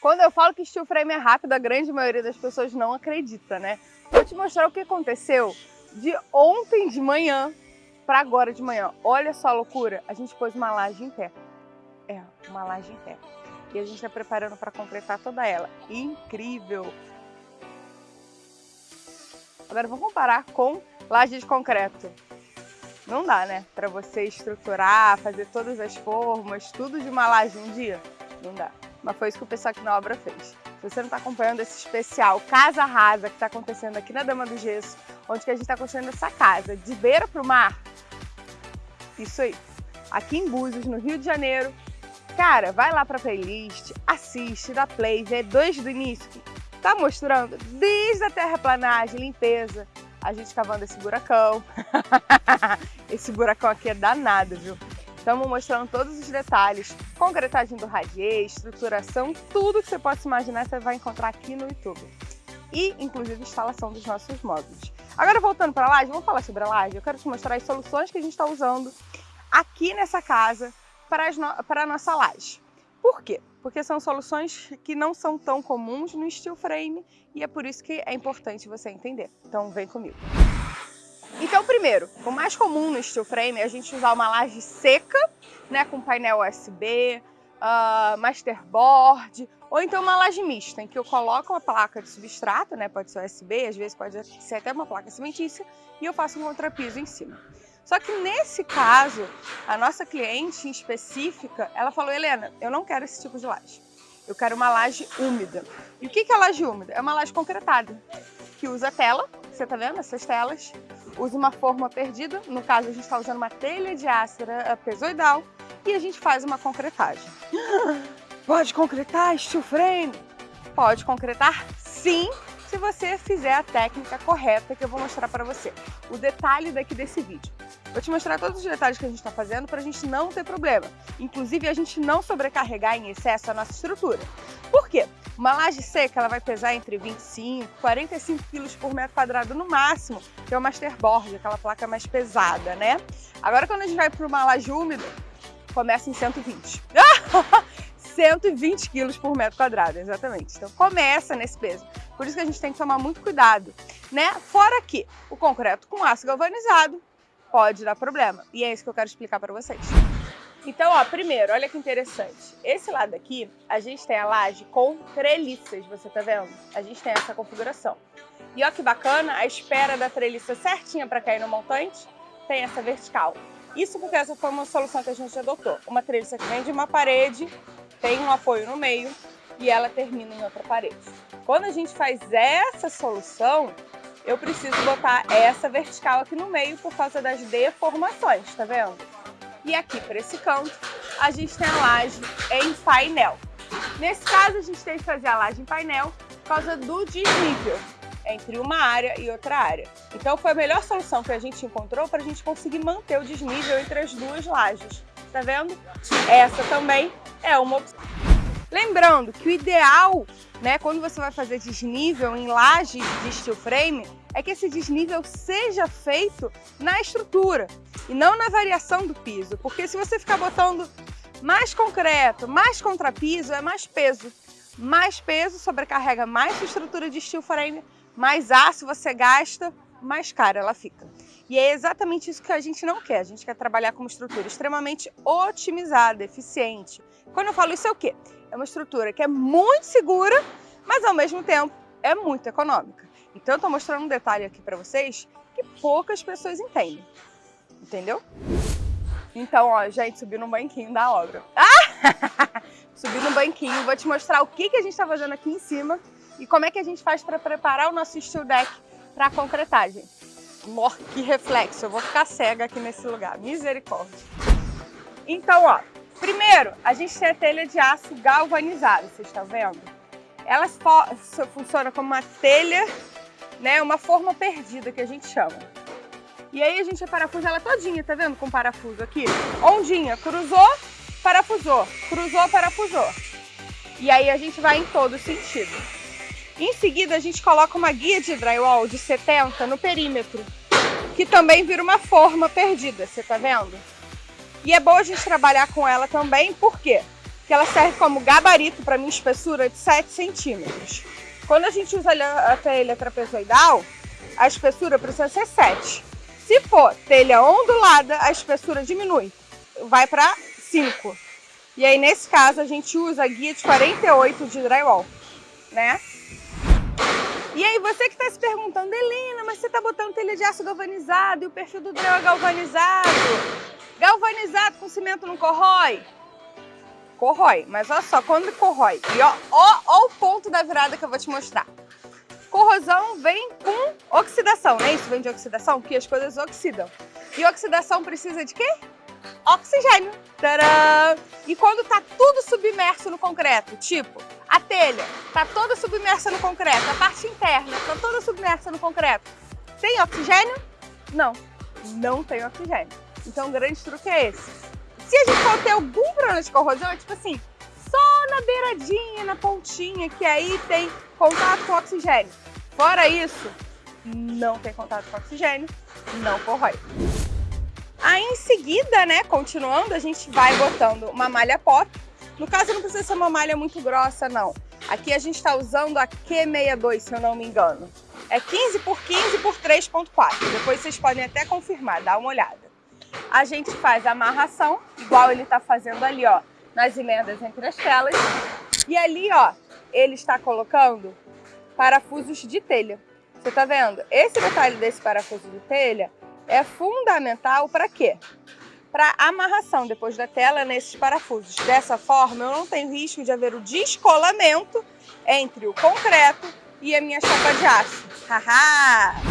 Quando eu falo que steel frame é rápido, a grande maioria das pessoas não acredita, né? Vou te mostrar o que aconteceu de ontem de manhã para agora de manhã. Olha só a loucura, a gente pôs uma laje em pé. É, uma laje em pé. E a gente está preparando para completar toda ela. Incrível! Agora vamos comparar com laje de concreto. Não dá, né? Para você estruturar, fazer todas as formas, tudo de uma laje um dia. Não dá. Mas foi isso que o pessoal aqui na obra fez. Se você não está acompanhando esse especial Casa Rasa que está acontecendo aqui na Dama do Gesso, onde que a gente está construindo essa casa de beira para o mar, isso aí. Aqui em Búzios, no Rio de Janeiro, cara, vai lá para a playlist, assiste, dá play, vê dois do início. Tá mostrando desde a terraplanagem, limpeza, a gente cavando esse buracão. esse buracão aqui é danado, viu? Estamos mostrando todos os detalhes, concretagem do radier, estruturação, tudo que você possa imaginar você vai encontrar aqui no YouTube. E, inclusive, instalação dos nossos módulos. Agora, voltando para a laje, vamos falar sobre a laje? Eu quero te mostrar as soluções que a gente está usando aqui nessa casa para, no... para a nossa laje. Por quê? Porque são soluções que não são tão comuns no steel frame e é por isso que é importante você entender. Então, vem comigo. Então, primeiro, o mais comum no steel frame é a gente usar uma laje seca, né, com painel USB, uh, masterboard, ou então uma laje mista, em que eu coloco uma placa de substrato, né, pode ser USB, às vezes pode ser até uma placa cimentícia, e eu faço um contrapiso em cima. Só que nesse caso, a nossa cliente em específica, ela falou, Helena, eu não quero esse tipo de laje. Eu quero uma laje úmida. E o que é laje úmida? É uma laje concretada, que usa tela, você tá vendo essas telas? Usa uma forma perdida, no caso a gente está usando uma telha de ácera pesoidal e a gente faz uma concretagem. Pode concretar steel frame? Pode concretar sim, se você fizer a técnica correta que eu vou mostrar para você. O detalhe daqui desse vídeo. Vou te mostrar todos os detalhes que a gente está fazendo para a gente não ter problema. Inclusive, a gente não sobrecarregar em excesso a nossa estrutura. Por quê? Uma laje seca ela vai pesar entre 25 e 45 quilos por metro quadrado no máximo, que é o masterboard, aquela placa mais pesada, né? Agora, quando a gente vai para uma laje úmida, começa em 120. 120 quilos por metro quadrado, exatamente. Então começa nesse peso. Por isso que a gente tem que tomar muito cuidado, né? Fora que o concreto com aço galvanizado pode dar problema. E é isso que eu quero explicar para vocês. Então, ó, primeiro, olha que interessante. Esse lado aqui, a gente tem a laje com treliças, você tá vendo? A gente tem essa configuração. E ó que bacana, a espera da treliça certinha para cair no montante tem essa vertical. Isso porque essa foi uma solução que a gente adotou. Uma treliça que vem de uma parede, tem um apoio no meio e ela termina em outra parede. Quando a gente faz essa solução, eu preciso botar essa vertical aqui no meio por causa das deformações, tá vendo? E aqui para esse canto, a gente tem a laje em painel. Nesse caso, a gente tem que fazer a laje em painel por causa do desnível entre uma área e outra área. Então foi a melhor solução que a gente encontrou para a gente conseguir manter o desnível entre as duas lajes. Tá vendo? Essa também é uma opção. Lembrando que o ideal, né, quando você vai fazer desnível em lajes de steel frame, é que esse desnível seja feito na estrutura e não na variação do piso, porque se você ficar botando mais concreto, mais contrapiso, é mais peso. Mais peso sobrecarrega mais sua estrutura de steel frame, mais aço você gasta, mais cara ela fica. E é exatamente isso que a gente não quer. A gente quer trabalhar com uma estrutura extremamente otimizada, eficiente. Quando eu falo isso é o quê? É uma estrutura que é muito segura, mas ao mesmo tempo é muito econômica. Então eu estou mostrando um detalhe aqui para vocês que poucas pessoas entendem. Entendeu? Então, ó, gente, subi no banquinho da obra. Ah! subi no banquinho, vou te mostrar o que, que a gente está fazendo aqui em cima e como é que a gente faz para preparar o nosso steel deck para a concretagem. Mor, que reflexo, eu vou ficar cega aqui nesse lugar, misericórdia. Então, ó, primeiro, a gente tem a telha de aço galvanizado, vocês estão vendo? Ela funciona como uma telha, né, uma forma perdida que a gente chama. E aí a gente parafusa ela todinha, tá vendo? Com parafuso aqui. Ondinha, cruzou, parafusou, cruzou, parafusou. E aí a gente vai em todo sentido. Em seguida, a gente coloca uma guia de drywall de 70 no perímetro, que também vira uma forma perdida, você tá vendo? E é bom a gente trabalhar com ela também, por quê? que ela serve como gabarito para minha espessura de 7 centímetros. Quando a gente usa a telha trapezoidal, a espessura precisa ser 7. Se for telha ondulada, a espessura diminui, vai para 5. E aí, nesse caso, a gente usa a guia de 48 de drywall, né? E aí, você que está se perguntando, Helena, mas você está botando telha de aço galvanizado e o perfil do drywall é galvanizado. Galvanizado com cimento não corrói? Corrói, mas olha só, quando corrói, e ó, ó, ó o ponto da virada que eu vou te mostrar. Corrosão vem com oxidação, né? Isso vem de oxidação, que as coisas oxidam. E oxidação precisa de quê? Oxigênio. Tcharam! E quando tá tudo submerso no concreto, tipo, a telha está toda submersa no concreto, a parte interna está toda submersa no concreto. Tem oxigênio? Não, não tem oxigênio. Então o grande truque é esse. Se a gente for ter algum problema de corrosão, é tipo assim, só na beiradinha, na pontinha, que aí tem contato com oxigênio. Fora isso, não tem contato com oxigênio, não corrói. Aí em seguida, né, continuando, a gente vai botando uma malha pop no caso, não precisa ser uma malha muito grossa, não. Aqui a gente está usando a Q62, se eu não me engano. É 15 por 15 por 3.4. Depois vocês podem até confirmar, dá uma olhada. A gente faz a amarração, igual ele está fazendo ali, ó, nas emendas entre as telas. E ali, ó, ele está colocando parafusos de telha. Você tá vendo? Esse detalhe desse parafuso de telha é fundamental para quê? para amarração depois da tela nesses parafusos. Dessa forma, eu não tenho risco de haver o descolamento entre o concreto e a minha chapa de aço. Haha!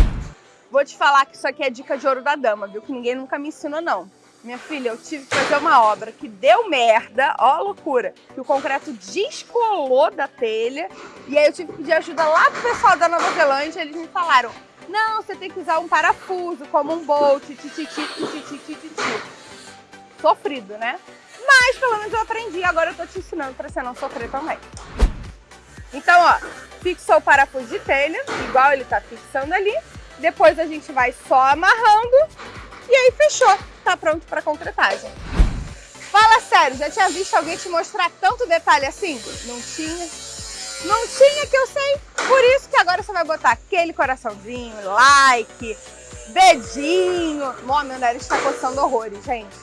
Vou te falar que isso aqui é dica de ouro da dama, viu? Que ninguém nunca me ensinou, não. Minha filha, eu tive que fazer uma obra que deu merda, ó loucura, que o concreto descolou da telha, e aí eu tive que pedir ajuda lá pro pessoal da Nova Zelândia, eles me falaram, não, você tem que usar um parafuso, como um bolt, tititi, tititi, tititi sofrido, né? Mas pelo menos eu aprendi, agora eu tô te ensinando para você não sofrer também. Então, ó, fixou o parafuso de telha, igual ele tá fixando ali. Depois a gente vai só amarrando e aí fechou. Tá pronto para concretagem. Fala sério, já tinha visto alguém te mostrar tanto detalhe assim? Não tinha? Não tinha que eu sei. Por isso que agora você vai botar aquele coraçãozinho, like, dedinho. Mó, meu nariz está coçando horrores, gente.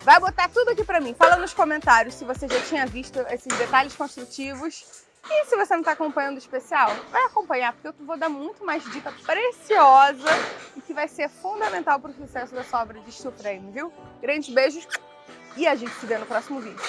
Vai botar tudo aqui pra mim. Fala nos comentários se você já tinha visto esses detalhes construtivos. E se você não está acompanhando o especial, vai acompanhar, porque eu vou dar muito mais dica preciosa e que vai ser fundamental para o sucesso da sua obra de steel viu? Grandes beijos e a gente se vê no próximo vídeo.